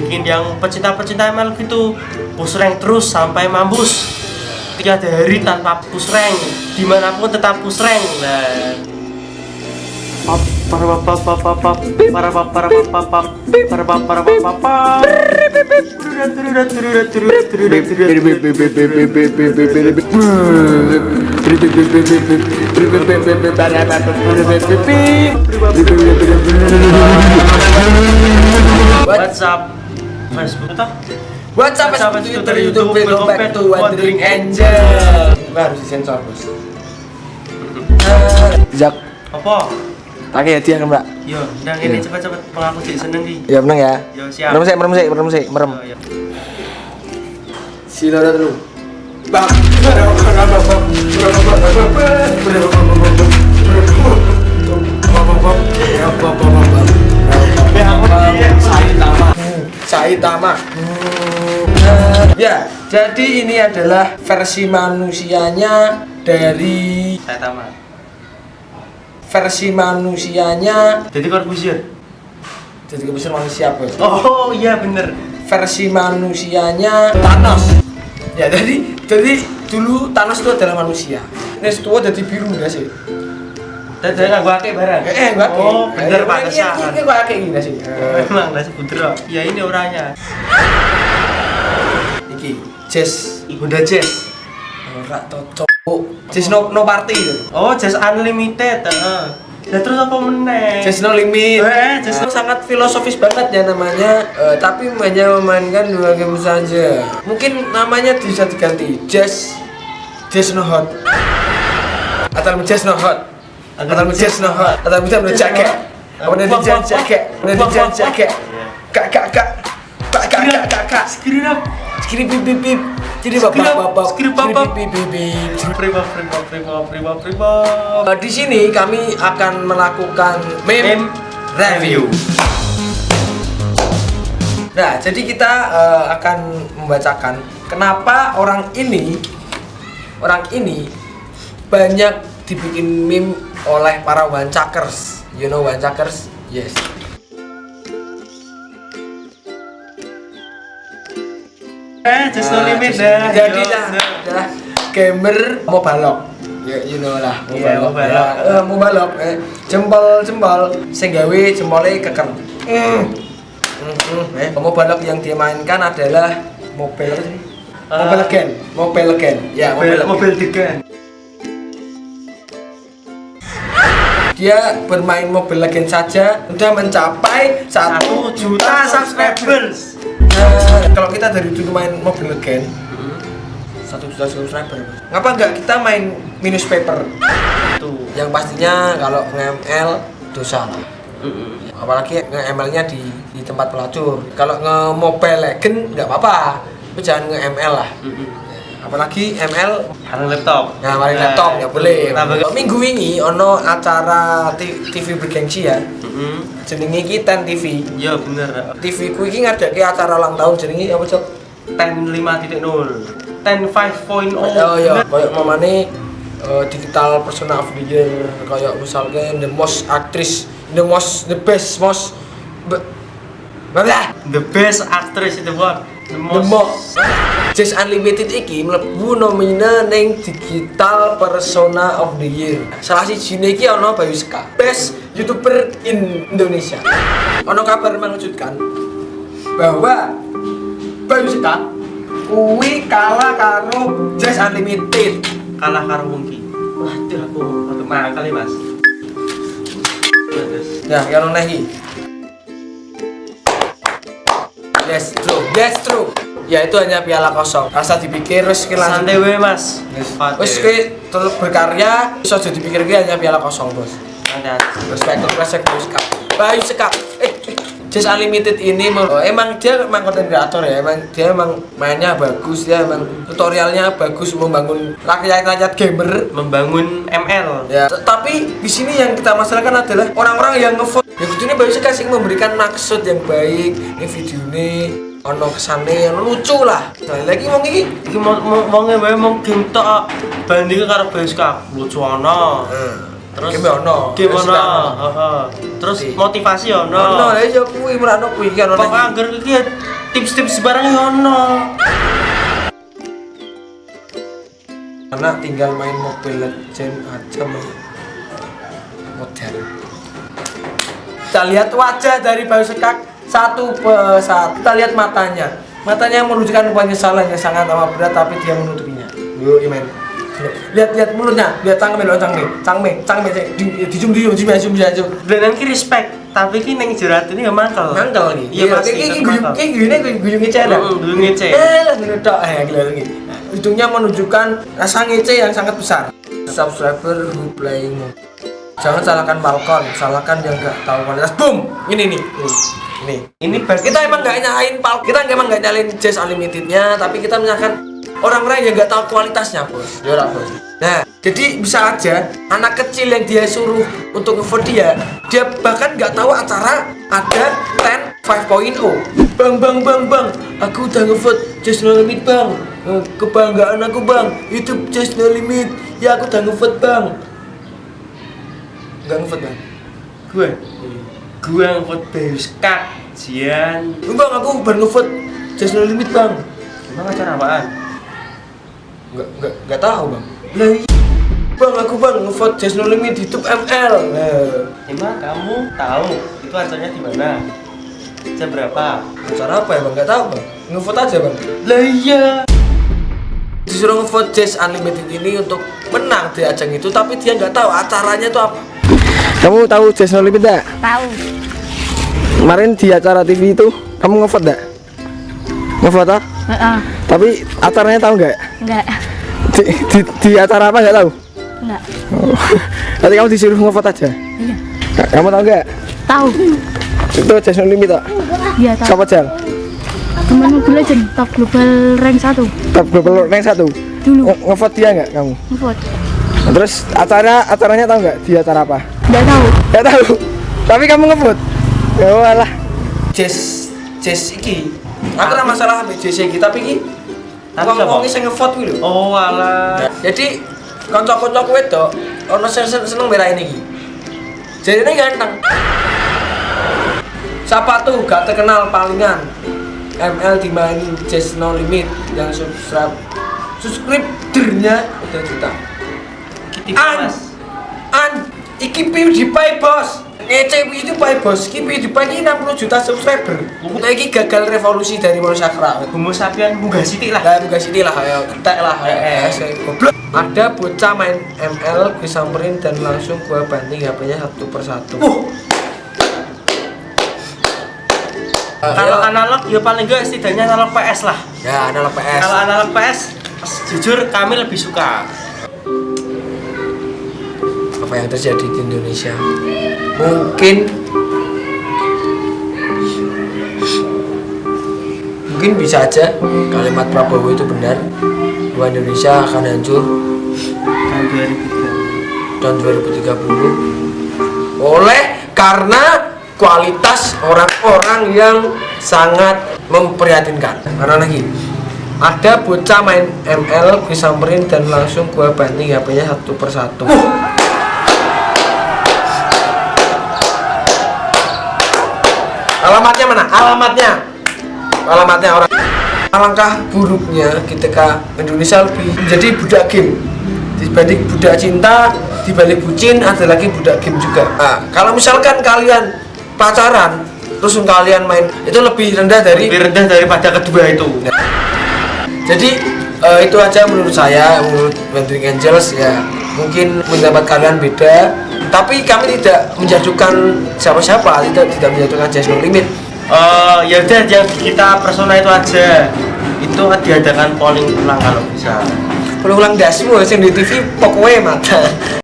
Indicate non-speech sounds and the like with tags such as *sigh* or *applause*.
bikin yang pecinta-pecinta ML gitu push rank terus sampai mampus. Tiada hari tanpa push rank di mana pun tetap push rank nah Facebook toh What's up, WhatsApp, Twitter, Twitter, YouTube, YouTube, welcome back to Wandering Angel. Gua harus disensor bos. Jak, apa pakai hadiah kan mbak? yo ndang ini cepat-cepat pengaku sih seneng di Ya menang ya. yo siap Merem sih, merem sih, merem sih, merem. Yo, yo. Sila dulu. Bang. Saitama. Ya, jadi ini adalah versi manusianya dari saya tamat versi manusianya jadi Corbusier jadi kebesaran manusia bos. oh iya bener versi manusianya Thanos. Ya jadi jadi dulu Thanos itu adalah manusia. Nes tua jadi biru enggak sih? Saya nggak gua akeh barang Eh, eh gua akeh. oh bener Eh, pantesan Ini ini gua akeh? Eh, memang lah sebut ya ini orangnya Iki Jazz Bunda Jazz ora cocok. Jazz no no party oh Jazz Unlimited heeh Nah terus apa meneh? Jazz no limit. Eh, Jazz Jazz sangat filosofis banget ya namanya, eh, tapi hanya memainkan dua game saja. Mungkin namanya bisa diganti Jazz Jazz no hot. Atau Jazz no hot. Atau Jazz no hot. Atau bisa no jacket. Apa jazz jacket? Nanti jazz jacket. Kak kak kak. Kak kak kak kak kak. Skrip up. Skrip bip bip bip. Jadi bapak bapak. Skrip bapak. bip bip bip. Prima prima prima prima prima. Di sini kami akan melakukan meme review. Nah, jadi kita eh, akan membacakan kenapa orang ini orang ini banyak dibikin meme oleh para wancakers you know wancakers yes Eh. Ah, Jadi lah, dah gamer mau balok. Ya, you know lah, mau yeah, balok. Mau balok. Ya. Uh, mau balok. Eh, jempol jempol, sing jempolnya keker. Mm. Mm -hmm. eh. Mau balok yang dimainkan adalah mobil uh, mobile legend, mobil legend. Ya, mobile, mobile legend. Dia bermain Mobile Legend saja sudah mencapai Satu juta subscribers. Nah, kalau kita dari dulu main Mobile Legend satu juta subscriber. Ngapa nggak kita main minus paper? Tuh. Yang pastinya kalau nge-ML dosa lah. Apalagi nge-ML-nya di, di tempat pelacur. Kalau nge-Mobile Legend nggak apa-apa, tapi jangan nge-ML lah. Apalagi ML Karena laptop. Nah, mari Nah, laptop nggak boleh. Tambah- Minggu ini ono acara TV bergengsi ya. Mm-mm. Jenenge iki Ten TV. Iya bener. TV ku iki ngadake acara ulang tahun jenenge apa, Cok? 10 5.0. 10 5.0. Oh iya, kayak mamane uh, digital persona of the year kayak misalnya the most actress, the most the best most be, Blah, The best actress in the world. The the most. Just Unlimited iki mlebu nomine ning digital persona of the year. Salah siji iki ana Bayu Seka, best YouTuber in Indonesia. Ono kabar mengejutkan bahwa Bayu Seka kuwi kalah karo Just Unlimited. kalah karo Wongki. Waduh aku untuk mangkal ya, Mas. Ya, yang nona iki. Yes, true. Yes, true. Ya itu hanya piala kosong. Rasa dipikir wis ki langsung. Santai we, Mas. Wis kowe tetep berkarya, iso aja dipikir ki hanya piala kosong, Bos. santai. Respect respect Bayu Sekap. Bayu Sekap. Eh, eh, Just Unlimited ini oh, emang dia emang konten kreator ya, emang dia emang mainnya bagus, dia emang tutorialnya bagus membangun rakyat-rakyat gamer Membangun ML. Ya, t- tapi di sini yang kita masalahkan adalah orang-orang yang ngevote. Ya ini baru sekali memberikan maksud yang baik. Ini video ini ono kesane yang lucu lah. Nah, lagi mau iki. Iki mau mau wae mau game tok bandingke karo Bayu Cup. Lucu. Nah, terus Game ono. game Terus ono ono. terus Iya. motivasi ono Ono lah ya kuwi merano kuwi kan ono. kok anggar iki ya tips-tips barang ono Karena tinggal main Mobile Legend aja men. modern. Kita lihat wajah dari Bayu Sekak satu persatu. Kita lihat matanya. Matanya menunjukkan penyesalan yang sangat amat berat tapi dia menutupinya. Yuk, imen. Lihat lihat mulutnya, lihat cangkeme lo cangkeme, cangkeme, cangkeme di di zoom di zoom di zoom di zoom. Beneran ki respect tapi ki ning jerat ini ya mangkel Mangkel nih. iya Iya, Mas, kayak ikut gini guyung gini gue guyung ngece. Mm, guyung ngece. Eh, lah ngene tok eh gila lagi. Ujungnya menunjukkan rasa ngece yang sangat besar. Subscriber who playing mode. Jangan salahkan balkon, salahkan yang nggak tahu kualitas. Boom, ini nih, ini, ini. ini bagi Kita emang nggak nyalain pal, kita emang nggak nyalain Jazz Unlimitednya, tapi kita menyalahkan orang-orang yang nggak tahu kualitasnya, bos. Ya bos. Nah, jadi bisa aja anak kecil yang dia suruh untuk ngevote dia, dia bahkan nggak tahu acara ada 10 5.0. Bang, bang, bang, bang, aku udah ngevote Jazz No Limit, bang. Eh, Kebanggaan aku, bang. YouTube Jazz No Limit. Ya, aku udah ngevote, bang. Nggak ngevote, bang. gue gue ngikut Beus Kak Jian Bang, aku baru ngevote Jazz No Limit, bang. emang acara apaan? Nggak, nggak, nggak tahu bang Lah iya Bang, aku bang ngevote Jazz No Limit di YouTube ML Nah, emang kamu tahu itu acaranya di mana? jam berapa? acara apa ya bang? Nggak tahu bang Ngevote aja bang lah iya Disuruh ngevote Jazz Unlimited ini untuk menang di ajang itu Tapi dia nggak tahu acaranya itu apa Kamu tahu Jazz No Limit gak? Tahu. Kemarin di acara TV itu kamu ngevote gak? Ngevote ah? Heeh. Tapi acaranya tahu nggak? Enggak. Di, di, di acara apa nggak tahu? Enggak. Oh. *laughs* Nanti kamu disuruh ngevote aja Iya. Kamu tahu nggak? Tahu. Itu Jazz No Limit tak? Iya, tahu. Siapa Jal? Teman Mobile Legend top global rank 1 Top global rank satu. dulu. Nge- Ngevote dia nggak kamu? Ngevote. Nah, terus acara acaranya tahu nggak? Di acara apa? Enggak tahu. Nggak tahu. Tapi kamu ngevote. Ya walah. Jazz Jazz iki. Aku ora masalah ambek Jazz iki, tapi iki siapa? sing ngevote kuwi lho. oh alah Jadi kanca-kancaku wedok ono sing sen- seneng merahin iki. Jadi ini ganteng. Siapa tuh gak terkenal palingan ML dimainin Jazz No Limit yang subscribe subscribernya udah juta. kita An, an, iki PewDiePie bos. Ngece PewDiePie bos, iki PewDiePie ini 60 juta subscriber. Nah, iki gagal revolusi dari manusia kera. homo sapien munggah sitik lah Lah bukan sini lah, ayo ketek lah, es, kayak goblok. Ada bocah main ML disamperin dan langsung gua banting HP-nya satu persatu. uh Eh, kalau ya, analog ya paling enggak setidaknya analog PS lah. Ya analog PS. kalau analog PS jujur kami lebih suka. Apa yang terjadi di Indonesia? Mungkin. Mungkin bisa aja kalimat Prabowo itu benar. Bahwa Indonesia akan hancur. Tahun 2003 tahun 2030 oleh karena kualitas orang-orang yang sangat memprihatinkan. Karena lagi ada bocah main ML disamperin dan langsung gua banting HP-nya satu persatu. Alamatnya mana? alamatnya. Alamatnya orang. Alangkah buruknya ketika Indonesia lebih menjadi budak game. Dibanding budak cinta dibalik bucin ada lagi budak game juga. Nah, kalau misalkan kalian pacaran terus kalian main itu lebih rendah dari lebih rendah daripada kedua itu. Jadi eh, itu aja menurut saya menurut Wandering Angels ya. Mungkin pendapat kalian beda tapi kami tidak menjatuhkan siapa-siapa tidak tidak menjatuhkan Jazz No Limit. Eh, ya udah yang kita persona itu aja. Itu diadakan polling ulang kalau bisa. Kalau ulang dasmu yang di TV pokoknya mata